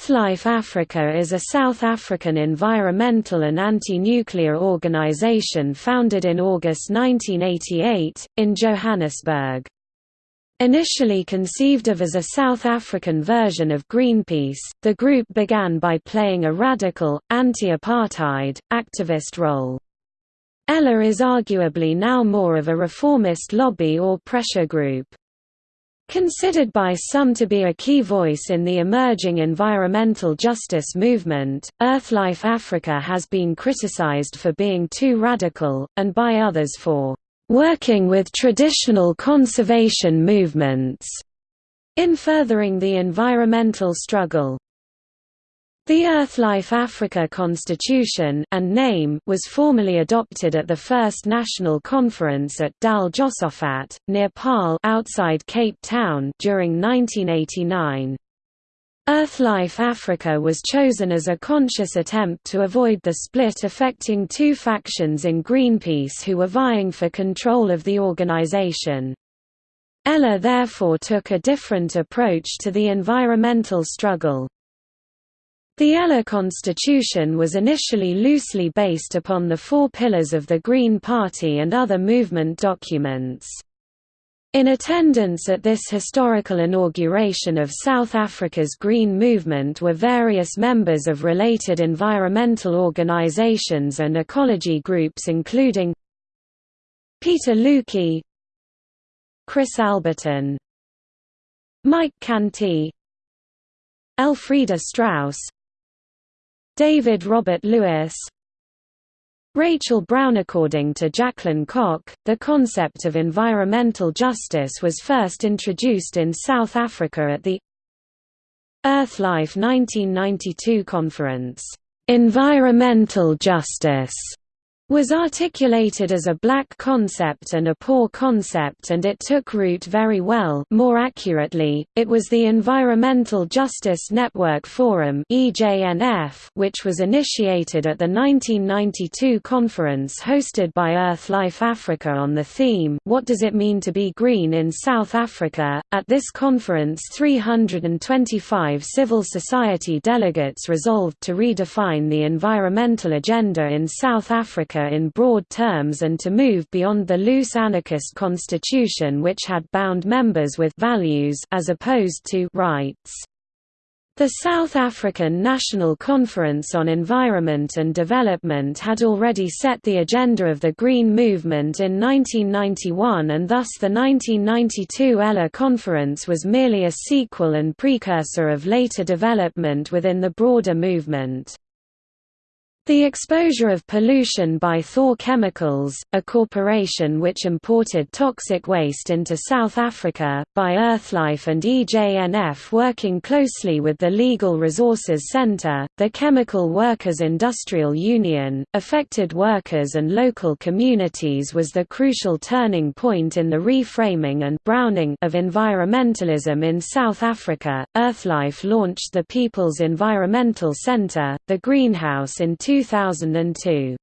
EarthLife Africa is a South African environmental and anti-nuclear organization founded in August 1988, in Johannesburg. Initially conceived of as a South African version of Greenpeace, the group began by playing a radical, anti-apartheid, activist role. ELA is arguably now more of a reformist lobby or pressure group. Considered by some to be a key voice in the emerging environmental justice movement, EarthLife Africa has been criticized for being too radical, and by others for working with traditional conservation movements in furthering the environmental struggle. The EarthLife Africa Constitution and name was formally adopted at the first national conference at Dal Josaphat, near Paarl outside Cape Town during 1989. EarthLife Africa was chosen as a conscious attempt to avoid the split affecting two factions in Greenpeace who were vying for control of the organization. Ella therefore took a different approach to the environmental struggle. The ELA constitution was initially loosely based upon the four pillars of the Green Party and other movement documents. In attendance at this historical inauguration of South Africa's Green Movement were various members of related environmental organizations and ecology groups including Peter Lukey Chris Alberton Mike Canty Elfrieda Strauss David Robert Lewis. Rachel Brown According to Jacklyn Cock, the concept of environmental justice was first introduced in South Africa at the EarthLife 1992 conference, "'Environmental Justice' was articulated as a black concept and a poor concept and it took root very well more accurately, it was the Environmental Justice Network Forum which was initiated at the 1992 conference hosted by Earth Life Africa on the theme, What Does It Mean to Be Green in South Africa? At this conference 325 civil society delegates resolved to redefine the environmental agenda in South Africa in broad terms and to move beyond the loose anarchist constitution which had bound members with values as opposed to rights. The South African National Conference on Environment and Development had already set the agenda of the Green Movement in 1991 and thus the 1992 ELA Conference was merely a sequel and precursor of later development within the broader movement. The exposure of pollution by Thor Chemicals, a corporation which imported toxic waste into South Africa, by Earthlife and EJNF working closely with the Legal Resources Centre, the Chemical Workers Industrial Union, affected workers and local communities was the crucial turning point in the reframing and browning of environmentalism in South Africa. Earthlife launched the People's Environmental Centre, the Greenhouse in 2000 2002.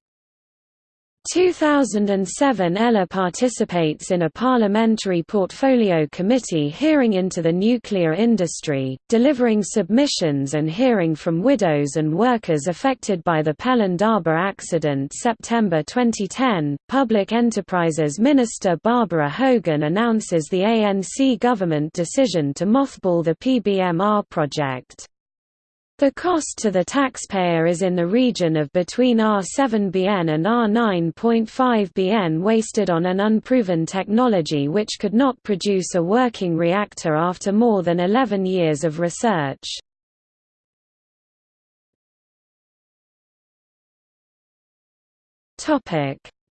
2007 Ella participates in a parliamentary portfolio committee hearing into the nuclear industry, delivering submissions and hearing from widows and workers affected by the Pelindaba accident September 2010. Public Enterprises Minister Barbara Hogan announces the ANC government decision to mothball the PBMR project. The cost to the taxpayer is in the region of between R7 BN and R9.5 BN wasted on an unproven technology which could not produce a working reactor after more than 11 years of research.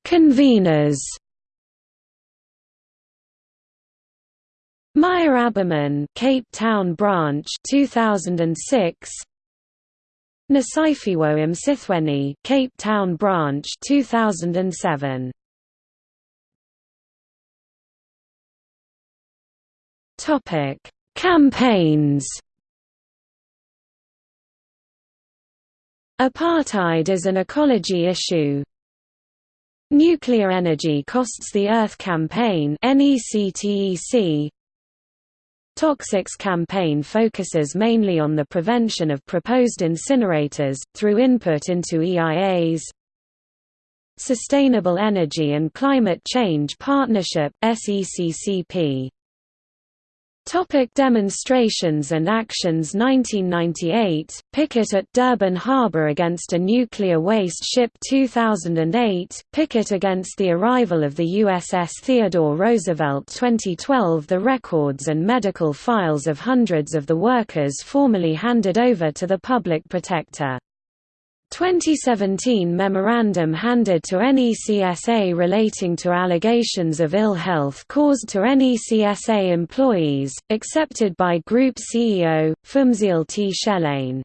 Conveners Meyer Aberman, Cape Town branch 2006 Nosiphiwe Msithweni, Cape Town branch 2007. Topic: Campaigns. Apartheid is an ecology issue. Nuclear energy costs the Earth campaign NECTEC Toxics campaign focuses mainly on the prevention of proposed incinerators, through input into EIAs. Sustainable Energy and Climate Change Partnership SECCP Topic demonstrations and actions 1998, picket at Durban Harbour against a nuclear waste ship 2008, picket against the arrival of the USS Theodore Roosevelt 2012 The records and medical files of hundreds of the workers formally handed over to the public protector 2017 memorandum handed to NECSA relating to allegations of ill health caused to NECSA employees, accepted by Group CEO, Phumzile Tshelane.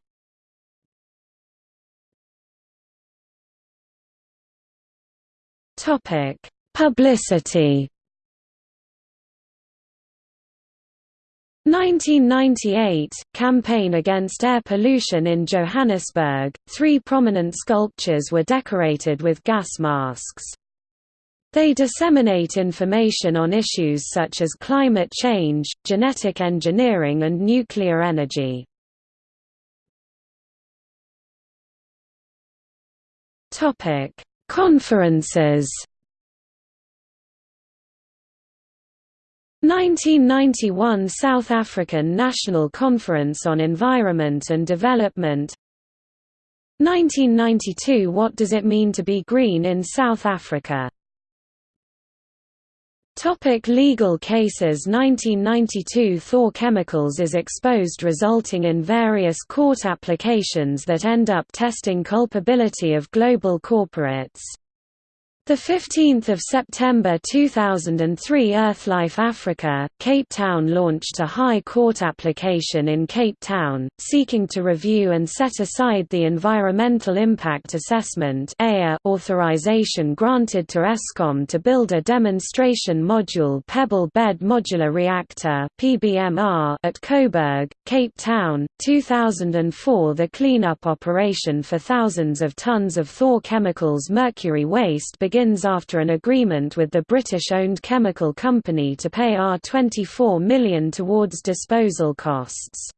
Publicity 1998 – Campaign against air pollution in Johannesburg, three prominent sculptures were decorated with gas masks. They disseminate information on issues such as climate change, genetic engineering and nuclear energy. Conferences 1991 South African National Conference on Environment and Development 1992 What does it mean to be green in South Africa? Topic legal cases 1992 Thor Chemicals is exposed resulting in various court applications that end up testing culpability of global corporates. The 15th of September 2003 Earthlife Africa, Cape Town launched a High Court application in Cape Town, seeking to review and set aside the Environmental Impact Assessment authorization granted to Eskom to build a demonstration module Pebble Bed Modular Reactor at Koeberg, Cape Town, 2004 The cleanup operation for thousands of tons of Thor Chemicals mercury waste begins after an agreement with the British-owned chemical company to pay R24 million towards disposal costs.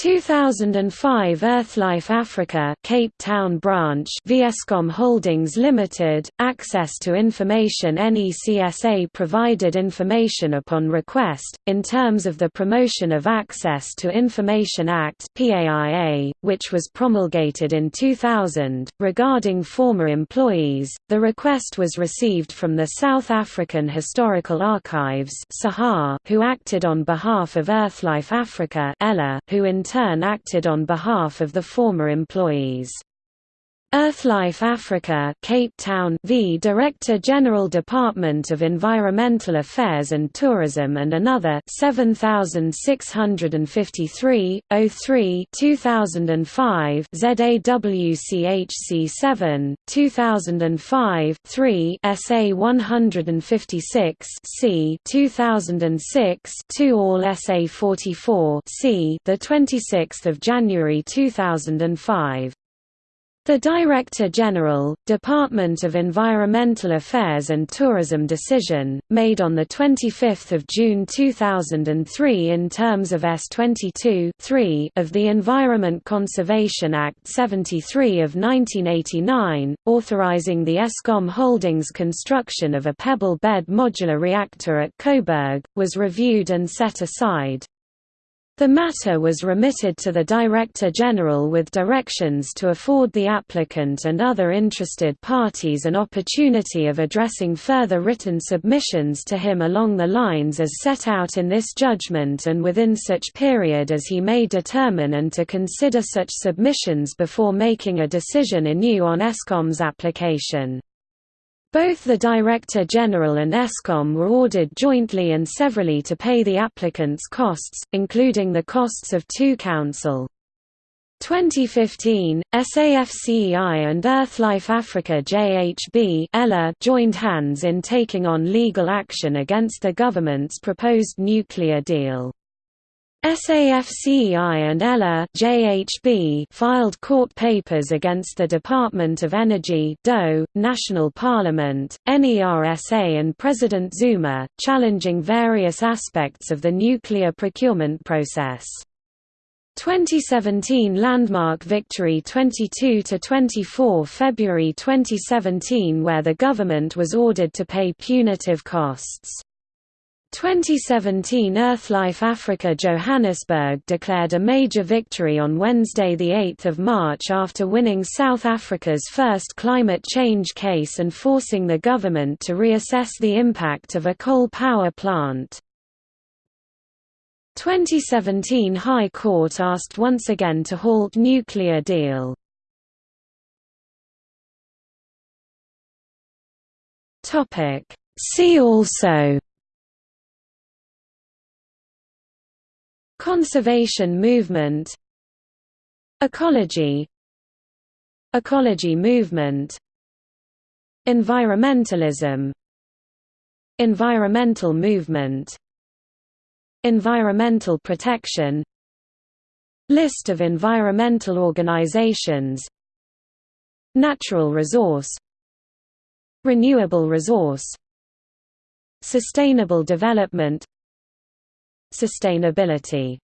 2005 Earthlife Africa Cape Town branch v Eskom Holdings Limited access to information NECSA provided information upon request in terms of the Promotion of Access to Information Act PAIA which was promulgated in 2000 regarding former employees the request was received from the South African Historical Archives who acted on behalf of Earthlife Africa who in turn acted on behalf of the former employees. Earthlife Africa Cape Town v Director General Department of Environmental Affairs and Tourism and another 7653 03 2005 ZAWCHC 7 2005 3 SA 156 C 2006 2 All SA 44 C the 26th of January 2005 the Director General, Department of Environmental Affairs and Tourism decision, made on 25 June 2003 in terms of S22 of the Environment Conservation Act 73 of 1989, authorizing the Eskom Holdings construction of a pebble bed modular reactor at Koeberg, was reviewed and set aside. The matter was remitted to the Director General with directions to afford the applicant and other interested parties an opportunity of addressing further written submissions to him along the lines as set out in this judgment and within such period as he may determine and to consider such submissions before making a decision anew on Eskom's application. Both the Director General and Eskom were ordered jointly and severally to pay the applicant's costs, including the costs of two counsel. 2015, SAFCEI and Earthlife Africa JHB joined hands in taking on legal action against the government's proposed nuclear deal. SAFCEI and ELA JHB filed court papers against the Department of Energy DOE, National Parliament, NERSA and President Zuma, challenging various aspects of the nuclear procurement process. 2017 landmark victory 22 to 24 February 2017 where the government was ordered to pay punitive costs 2017 Earthlife Africa Johannesburg declared a major victory on Wednesday 8 March after winning South Africa's first climate change case and forcing the government to reassess the impact of a coal power plant. 2017 High Court asked once again to halt nuclear deal. See also Conservation movement Ecology Ecology movement Environmentalism Environmental movement Environmental protection List of environmental organizations Natural resource Renewable resource Sustainable development Sustainability